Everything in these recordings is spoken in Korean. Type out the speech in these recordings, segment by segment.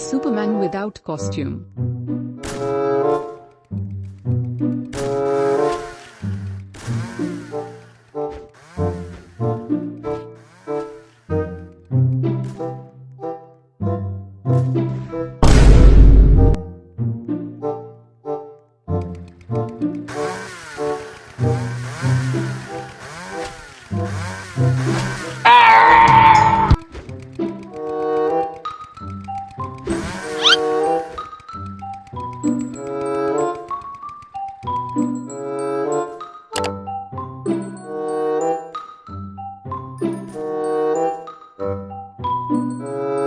Superman without costume. Oh!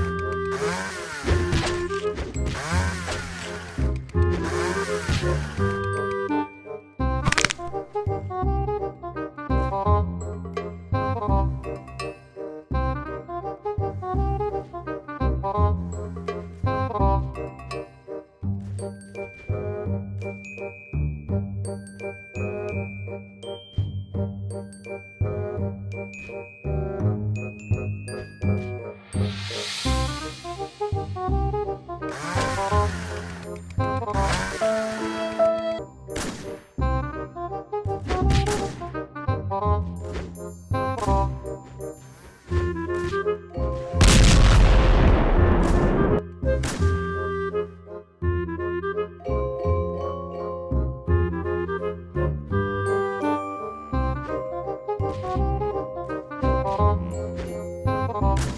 Ah!